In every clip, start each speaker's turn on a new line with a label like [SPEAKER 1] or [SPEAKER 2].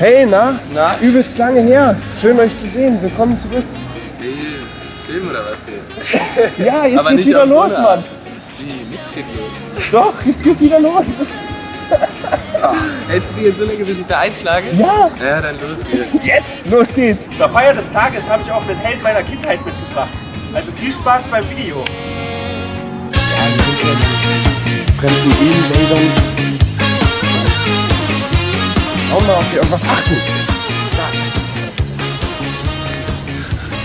[SPEAKER 1] Hey, na?
[SPEAKER 2] Na?
[SPEAKER 1] Übelst lange her. Schön euch zu sehen. Willkommen zurück.
[SPEAKER 2] Wie, Film oder was hier?
[SPEAKER 1] Ja, jetzt
[SPEAKER 2] Aber
[SPEAKER 1] geht's wieder
[SPEAKER 2] so
[SPEAKER 1] los,
[SPEAKER 2] eine
[SPEAKER 1] Mann.
[SPEAKER 2] Wie, nix geht los.
[SPEAKER 1] Doch, jetzt geht's wieder los.
[SPEAKER 2] Hältst du die jetzt so lange, bis ich da einschlage?
[SPEAKER 1] Ja.
[SPEAKER 2] Ja, dann los hier.
[SPEAKER 1] Yes, los geht's. Zur Feier des Tages habe ich auch einen Held meiner Kindheit mitgebracht. Also viel Spaß beim Video. Ja, wir sind ob wir irgendwas achten.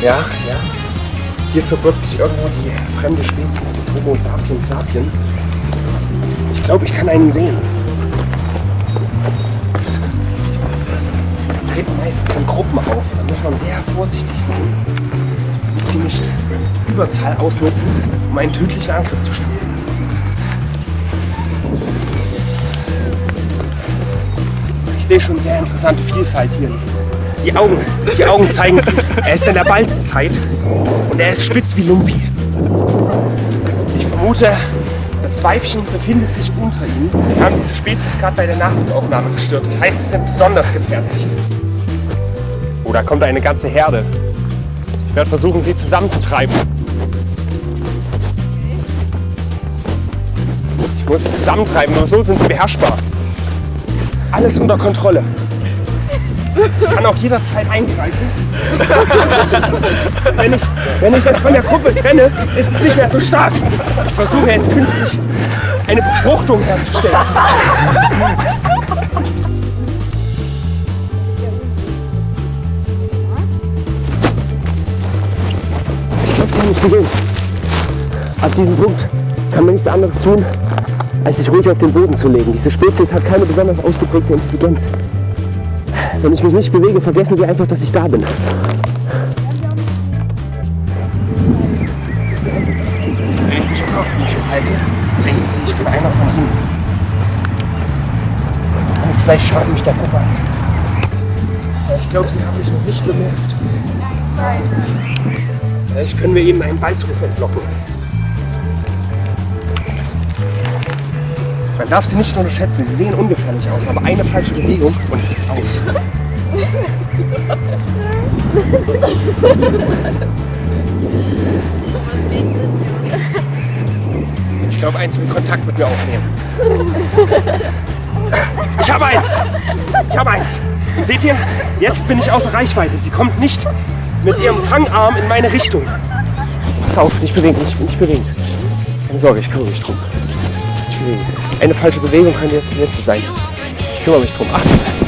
[SPEAKER 1] Ja, ja. Hier verbirgt sich irgendwo die fremde Spezies des Homo sapiens sapiens. Ich glaube, ich kann einen sehen. Die treten meistens in Gruppen auf. Da muss man sehr vorsichtig sein. Und sie nicht Überzahl ausnutzen, um einen tödlichen Angriff zu starten. Ich sehe schon sehr interessante Vielfalt hier. Die Augen, die Augen zeigen, er ist in der Balzzeit und er ist spitz wie Lumpi. Ich vermute, das Weibchen befindet sich unter ihnen. Wir haben diese Spezies gerade bei der Nahrungsaufnahme gestört. Das heißt, sie sind besonders gefährlich. Oh, da kommt eine ganze Herde. Ich werde versuchen, sie zusammenzutreiben. Ich muss sie zusammentreiben, nur so sind sie beherrschbar. Alles unter Kontrolle. Ich kann auch jederzeit eingreifen. wenn, ich, wenn ich es von der Gruppe trenne, ist es nicht mehr so stark. Ich versuche jetzt künstlich eine Befruchtung herzustellen. Ich glaube, Sie haben mich gesehen. Ab diesem Punkt kann man nichts anderes tun, als sich ruhig auf den Boden zu legen. Diese Spezies hat keine besonders ausgeprägte Intelligenz. Wenn ich mich nicht bewege, vergessen Sie einfach, dass ich da bin. Wenn ich mich unaufgeregt halte, denken Sie, ich bin einer von Ihnen. Es vielleicht schaffen, mich der Gruppe anzupassen. Ich glaube, Sie haben mich noch nicht bemerkt. Vielleicht können wir Ihnen einen Balzruf entlocken. Man darf sie nicht unterschätzen, sie sehen ungefährlich aus, aber eine falsche Bewegung und es ist aus. Ich glaube, eins will Kontakt mit mir aufnehmen. Ich habe eins! Ich habe eins! Seht ihr? Jetzt bin ich außer Reichweite. Sie kommt nicht mit ihrem Fangarm in meine Richtung. Pass auf, nicht bewegen, nicht, nicht bewegen. Keine Sorge, ich kümmere mich drum. Eine falsche Bewegung könnte jetzt letzte sein. Ich kümmere mich drum. Achtung!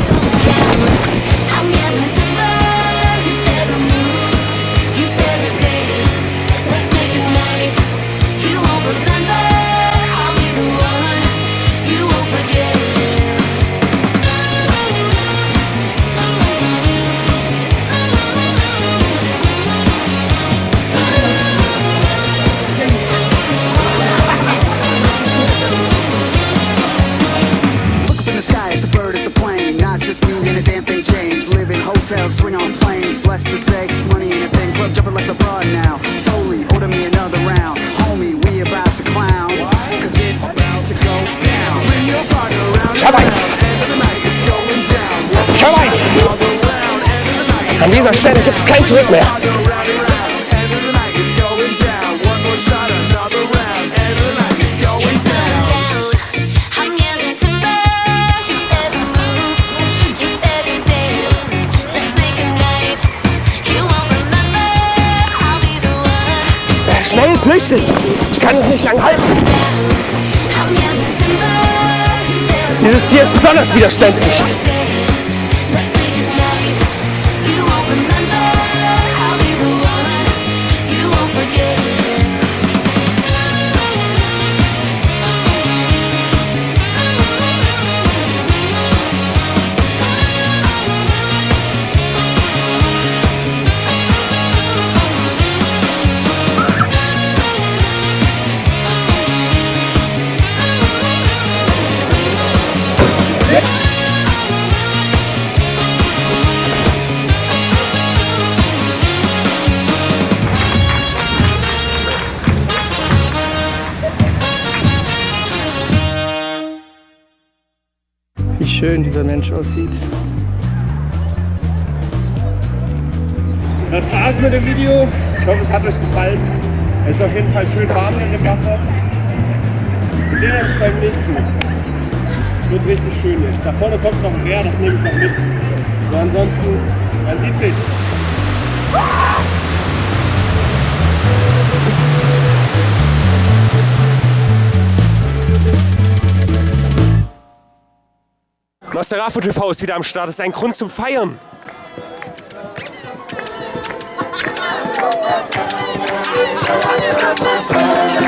[SPEAKER 3] Hotels, swing on planes. Blessed to say, money a thing. Club jumping like now. Foley, order me another round. Homie, we about to clown. Cause it's about to go down. Swing your partner around. End of the night, it's going down. One
[SPEAKER 1] Ich habe eins!
[SPEAKER 3] another round. End of the night,
[SPEAKER 1] An dieser Stelle gibt es kein Zurück mehr.
[SPEAKER 3] One.
[SPEAKER 1] Schnell, flüchtet! Ich kann es nicht lang halten. Dieses Tier ist besonders widerspenstig.
[SPEAKER 4] schön dieser Mensch aussieht.
[SPEAKER 1] Das war's mit dem Video. Ich hoffe, es hat euch gefallen. Es ist auf jeden Fall schön warm in dem Wasser. Wir sehen uns beim nächsten. Es wird richtig schön jetzt. Da vorne kommt noch ein Meer, das nehme ich noch mit. Aber ansonsten, man sieht sich. Masterafo TV ist wieder am Start. Das ist ein Grund zum Feiern.
[SPEAKER 5] Thank